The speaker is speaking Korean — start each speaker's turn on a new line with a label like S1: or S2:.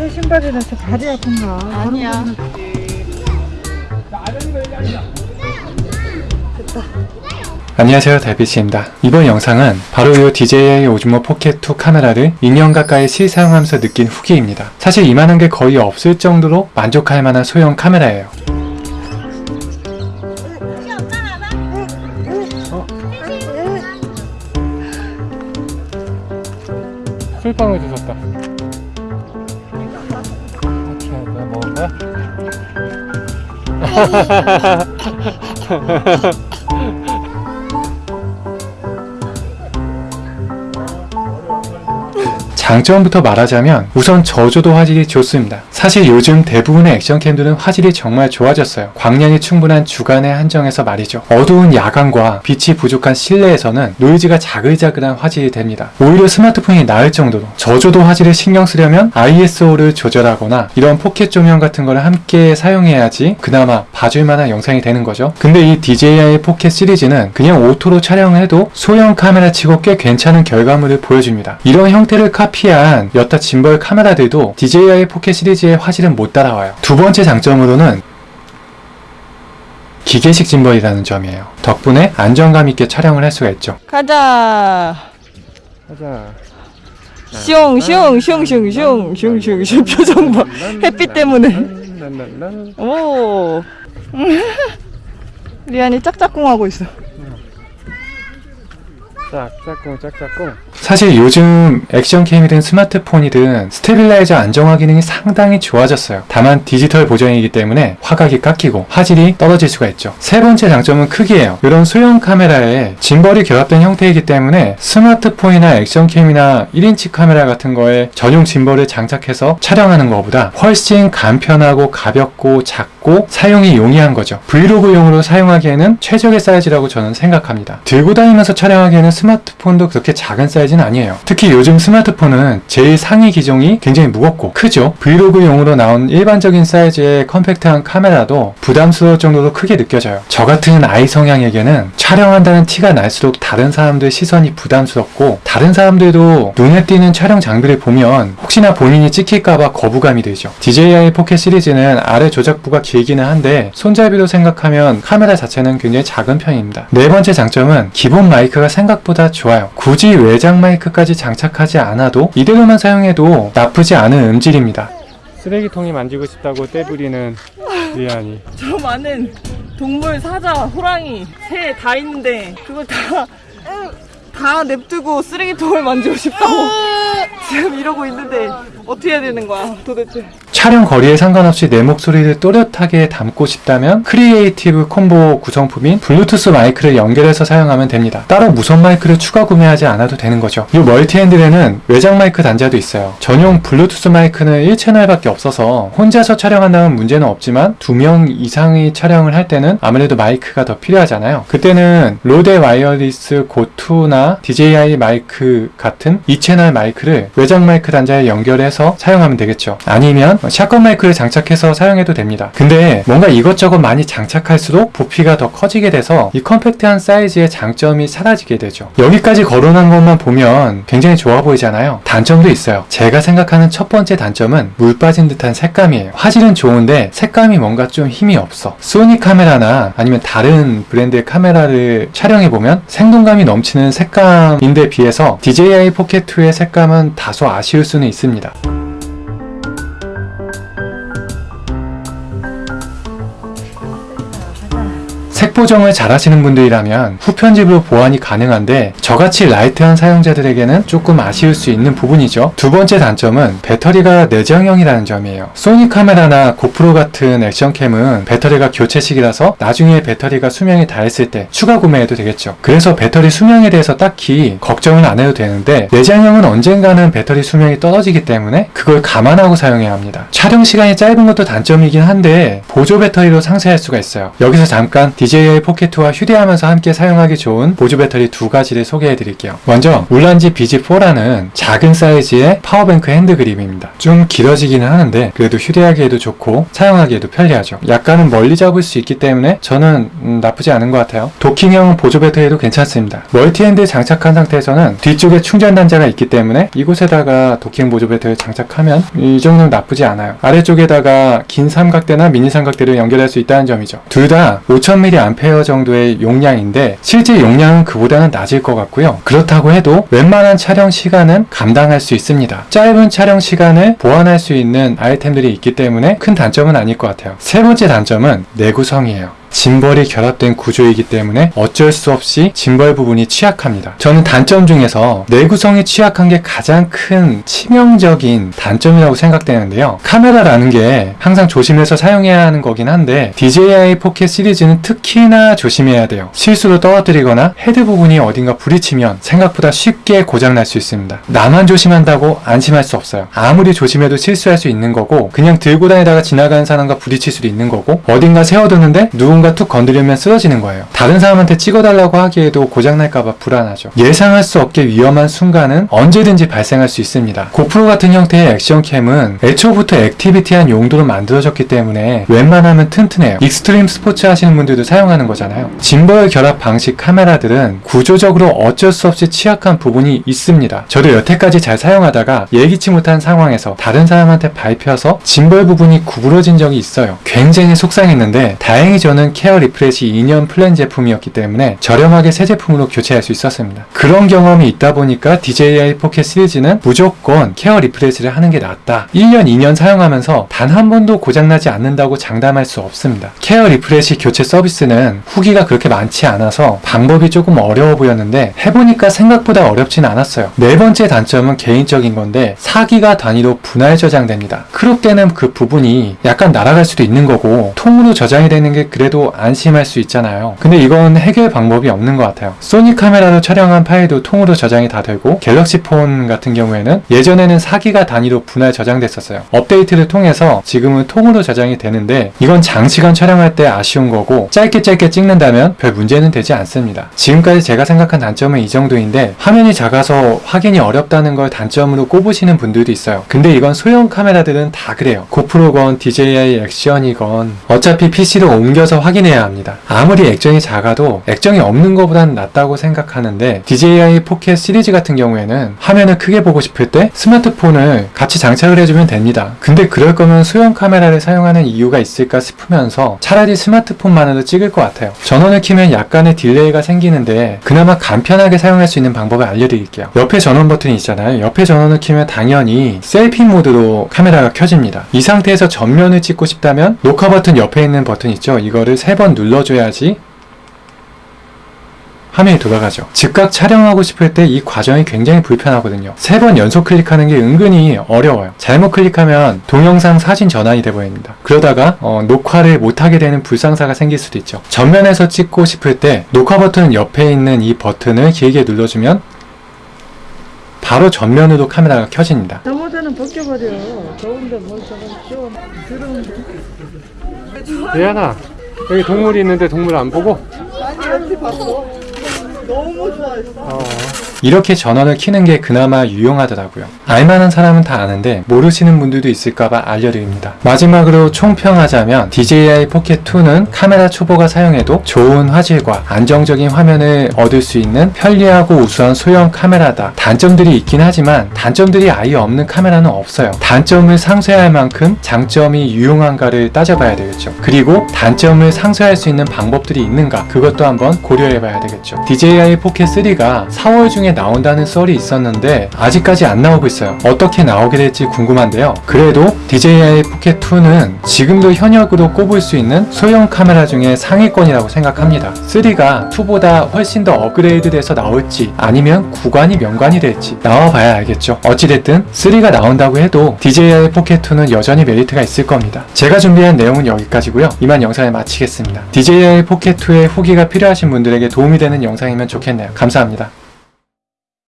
S1: 새 신발이라 서 발이 아픈가?
S2: 아니야.
S3: 안녕하세요 달빛입니다. 이번 영상은 바로 이 DJI 오즈모 포켓2 카메라를 2년 가까이 실사용하면서 느낀 후기입니다. 사실 이만한 게 거의 없을 정도로 만족할 만한 소형 카메라예요. 술빵을 주셨다. 어 장점부터 말하자면 우선 저조도 화질이 좋습니다. 사실 요즘 대부분의 action cam들은 화질이 정말 좋아졌어요. 광량이 충분한 주간의 한정에서 말이죠. 어두운 야간과 빛이 부족한 실내에서는 노이즈가 자글자글한 화질이 됩니다. 오히려 스마트폰이 나을 정도로 저조도 화질을 신경 쓰려면 ISO를 조절하거나 이런 포켓 조명 같은 거를 함께 사용해야지 그나마 봐줄 만한 영상이 되는 거죠. 근데 이 DJI 포켓 시리즈는 그냥 auto로 촬영해도 소형 카메라 치고 꽤 괜찮은 결과물을 보여줍니다. 이런 형태를 카피한 여타 짐벌 카메라들도 DJI 포켓 시리즈의 크기의 화질은 못 따라와요. 두 번째 장점으로는 기계식 gimbal이라는 점이에요. 덕분에 안정감 있게 촬영을 할 수가 있죠.
S2: 가자.
S3: 가자.
S2: 슝슝슝슝슝슝슝 표정 봐. 햇빛 때문에. 오. 리안이 짝짝꿍 하고 있어.
S3: 짝짝꿍 짝짝꿍. 사실 요즘 액션 캠이든 스마트폰이든 stabilizer 안정화 기능이 상당히 좋아졌어요. 다만 디지털 보정이기 때문에 화각이 깎이고 화질이 떨어질 수가 있죠. 세 번째 장점은 크기예요. 이런 소형 카메라에 짐벌이 결합된 형태이기 때문에 스마트폰이나 액션 캠이나 1인치 카메라 같은 거에 전용 짐벌을 장착해서 촬영하는 것보다 훨씬 간편하고 가볍고 작고 사용이 용이한 거죠. 브이로그용으로 사용하기에는 최적의 사이즈라고 저는 생각합니다. 들고 다니면서 촬영하기에는 스마트폰도 그렇게 작은 사이즈는 아니에요. 특히 요즘 스마트폰은 제일 상위 기종이 굉장히 무겁고 크죠. 브이로그용으로 나온 일반적인 사이즈의 컴팩트한 카메라도 부담스러울 정도로 크게 느껴져요. 저 같은 I 성향에게는 촬영한다는 티가 날수록 다른 사람들 시선이 부담스럽고 다른 사람들도 눈에 띄는 촬영 장비를 보면 혹시나 본인이 찍힐까봐 거부감이 들죠. DJI 포켓 시리즈는 아래 조작부가 길기는 한데 손잡이로 생각하면 카메라 자체는 굉장히 작은 편입니다. 네 번째 장점은 기본 마이크가 생각보다 좋아요. 굳이 외장 마이크까지 장착하지 않아도 이대로만 사용해도 나쁘지 않은 음질입니다. 쓰레기통이 만지고 싶다고 떼부리는 리안이
S2: 저 많은 동물, 사자, 호랑이, 새 다 있는데 그걸 다, 다 냅두고 쓰레기통을 만지고 싶다고 지금 이러고 있는데 어떻게 해야 되는 거야 도대체
S3: 촬영 거리에 상관없이 내 목소리를 또렷하게 담고 싶다면 크리에이티브 콤보 구성품인 블루투스 마이크를 연결해서 사용하면 됩니다. 따로 무선 마이크를 추가 구매하지 않아도 되는 거죠. 이 멀티 핸들에는 외장 마이크 단자도 있어요. 전용 블루투스 마이크는 1채널밖에 없어서 혼자서 촬영한다면 문제는 없지만 두 명 이상의 촬영을 할 때는 아무래도 마이크가 더 필요하잖아요. 그때는 로데 와이어리스 고투나 DJI 마이크 같은 2채널 마이크를 외장 마이크 단자에 연결해서 사용하면 되겠죠. 아니면 shotgun 마이크를 장착해서 사용해도 됩니다. 근데 뭔가 이것저것 많이 장착할수록 부피가 더 커지게 돼서 이 컴팩트한 사이즈의 장점이 사라지게 되죠. 여기까지 거론한 것만 보면 굉장히 좋아 보이잖아요. 단점도 있어요. 제가 생각하는 첫 번째 단점은 물 빠진 듯한 색감이에요. 화질은 좋은데 색감이 뭔가 좀 힘이 없어. 소니 카메라나 아니면 다른 브랜드의 카메라를 촬영해보면 생동감이 넘치는 색감인데 비해서 DJI 포켓2의 색감은 다소 아쉬울 수는 있습니다. 색 보정을 잘 하시는 분들이라면 후편집으로 보완이 가능한데 저같이 light한 사용자들에게는 조금 아쉬울 수 있는 부분이죠. 두 번째 단점은 배터리가 내장형이라는 점이에요. 소니 카메라나 고프로 같은 액션캠은 배터리가 교체식이라서 나중에 배터리가 수명이 다했을 때 추가 구매해도 되겠죠. 그래서 배터리 수명에 대해서 딱히 걱정을 안 해도 되는데 내장형은 언젠가는 배터리 수명이 떨어지기 때문에 그걸 감안하고 사용해야 합니다. 촬영 시간이 짧은 것도 단점이긴 한데 보조 배터리로 상쇄할 수가 있어요. 여기서 잠깐 DJI DJI 포켓2와 휴대하면서 함께 사용하기 좋은 보조 배터리 두 가지를 소개해 드릴게요. 먼저 울란지 BG4라는 작은 사이즈의 power bank hand grip입니다. 좀 길어지기는 하는데 그래도 휴대하기에도 좋고 사용하기에도 편리하죠. 약간은 멀리 잡을 수 있기 때문에 저는 음, 나쁘지 않은 것 같아요. 도킹형 보조 배터리도 괜찮습니다. 멀티 핸들 장착한 상태에서는 뒤쪽에 충전 단자가 있기 때문에 이곳에다가 도킹 보조 배터리 장착하면 이 정도는 나쁘지 않아요. 아래쪽에다가 긴 삼각대나 미니 삼각대를 연결할 수 있다는 점이죠. 둘 다 5000mAh 정도의 용량인데 실제 용량은 그보다는 낮을 것 같고요. 그렇다고 해도 웬만한 촬영 시간은 감당할 수 있습니다. 짧은 촬영 시간을 보완할 수 있는 아이템들이 있기 때문에 큰 단점은 아닐 것 같아요. 세 번째 단점은 내구성이에요. 짐벌이 결합된 구조이기 때문에 어쩔 수 없이 짐벌 부분이 취약합니다. 저는 단점 중에서 내구성이 취약한 게 가장 큰 치명적인 단점이라고 생각되는데요. 카메라라는 게 항상 조심해서 사용해야 하는 거긴 한데 DJI 포켓 시리즈는 특히나 조심해야 돼요. 실수로 떨어뜨리거나 헤드 부분이 어딘가 부딪히면 생각보다 쉽게 고장날 수 있습니다. 나만 조심한다고 안심할 수 없어요. 아무리 조심해도 실수할 수 있는 거고 그냥 들고 다니다가 지나가는 사람과 부딪힐 수도 있는 거고 어딘가 세워두는데 누군가 툭 건드리면 쓰러지는 거예요. 다른 사람한테 찍어달라고 하기에도 고장날까봐 불안하죠. 예상할 수 없게 위험한 순간은 언제든지 발생할 수 있습니다. 고프로 같은 형태의 액션캠은 애초부터 activity한 용도로 만들어졌기 때문에 웬만하면 튼튼해요. 익스트림 스포츠 하시는 분들도 사용하는 거잖아요. 짐벌 결합 방식 카메라들은 구조적으로 어쩔 수 없이 취약한 부분이 있습니다. 저도 여태까지 잘 사용하다가 예기치 못한 상황에서 다른 사람한테 밟혀서 짐벌 부분이 구부러진 적이 있어요. 굉장히 속상했는데 다행히 저는 케어 리프레시 2년 플랜 제품이었기 때문에 저렴하게 새 제품으로 교체할 수 있었습니다. 그런 경험이 있다 보니까 DJI 포켓 시리즈는 무조건 케어 리프레시를 하는 게 낫다. 1년, 2년 사용하면서 단 한 번도 고장나지 않는다고 장담할 수 없습니다. 케어 리프레시 교체 서비스는 후기가 그렇게 많지 않아서 방법이 조금 어려워 보였는데 해보니까 생각보다 어렵진 않았어요. 네 번째 단점은 개인적인 건데 4기가 단위로 분할 저장됩니다. 크롭 때는 그 부분이 약간 날아갈 수도 있는 거고 통으로 저장이 되는 게 그래도 안심할 수 있잖아요. 근데 이건 해결 방법이 없는 것 같아요. 소니 카메라로 촬영한 파일도 통으로 저장이 다 되고 갤럭시 폰 같은 경우에는 예전에는 4기가 단위로 분할 저장됐었어요. 업데이트를 통해서 지금은 통으로 저장이 되는데 이건 장시간 촬영할 때 아쉬운 거고 짧게 짧게 찍는다면 별 문제는 되지 않습니다. 지금까지 제가 생각한 단점은 이 정도인데 화면이 작아서 확인이 어렵다는 걸 단점으로 꼽으시는 분들도 있어요. 근데 이건 소형 카메라들은 다 그래요. 고프로건 DJI 액션이건 어차피 PC로 옮겨서 해야 합니다. 아무리 액정이 작아도 액정이 없는 것보단 낫다고 생각하는데 DJI 포켓 시리즈 같은 경우에는 화면을 크게 보고 싶을 때 스마트폰을 같이 장착을 해주면 됩니다. 근데 그럴 거면 소형 카메라를 사용하는 이유가 있을까 싶으면서 차라리 스마트폰만으로 찍을 것 같아요. 전원을 키면 약간의 딜레이가 생기는데 그나마 간편하게 사용할 수 있는 방법을 알려드릴게요. 옆에 전원 버튼이 있잖아요. 옆에 전원을 키면 당연히 셀피 모드로 카메라가 켜집니다. 이 상태에서 전면을 찍고 싶다면 녹화 버튼 옆에 있는 버튼 있죠. 이거를 세 번 눌러줘야지 화면이 돌아가죠. 즉각 촬영하고 싶을 때 이 과정이 굉장히 불편하거든요. 세 번 연속 클릭하는 게 은근히 어려워요. 잘못 클릭하면 동영상 사진 전환이 돼버립니다. 그러다가 어, 녹화를 못하게 되는 불상사가 생길 수도 있죠. 전면에서 찍고 싶을 때 녹화 버튼 옆에 있는 이 버튼을 길게 눌러주면 바로 전면으로 카메라가 켜집니다.
S1: 저모자는 벗겨버려. 더운데 뭘 저건 시원. 더러운데.
S3: 예안아 여기 동물이 있는데 동물 안 보고?
S2: 아니 어디 봤어? 너무 좋아했어.
S3: 이렇게 전원을 키는 게 그나마 유용하더라고요. 알만한 사람은 다 아는데 모르시는 분들도 있을까봐 알려드립니다. 마지막으로 총평하자면 DJI 포켓2는 카메라 초보가 사용해도 좋은 화질과 안정적인 화면을 얻을 수 있는 편리하고 우수한 소형 카메라다. 단점들이 있긴 하지만 단점들이 아예 없는 카메라는 없어요. 단점을 상쇄할 만큼 장점이 유용한가를 따져봐야 되겠죠. 그리고 단점을 상쇄할 수 있는 방법들이 있는가 그것도 한번 고려해봐야 되겠죠. DJI 포켓 3가 4월 중에 나온다는 썰이 있었는데 아직까지 안 나오고 있어요. 어떻게 나오게 될지 궁금한데요. 그래도 DJI 포켓 2는 지금도 현역으로 꼽을 수 있는 소형 카메라 중에 상위권이라고 생각합니다. 3가 2보다 훨씬 더 업그레이드 돼서 나올지 아니면 구관이 명관이 될지 나와봐야 알겠죠. 어찌됐든 3가 나온다고 해도 DJI 포켓 2는 여전히 메리트가 있을 겁니다. 제가 준비한 내용은 여기까지고요. 이만 영상을 마치겠습니다. DJI 포켓 2의 후기가 필요하신 분들에게 도움이 되는 영상이면 좋겠네요. 감사합니다.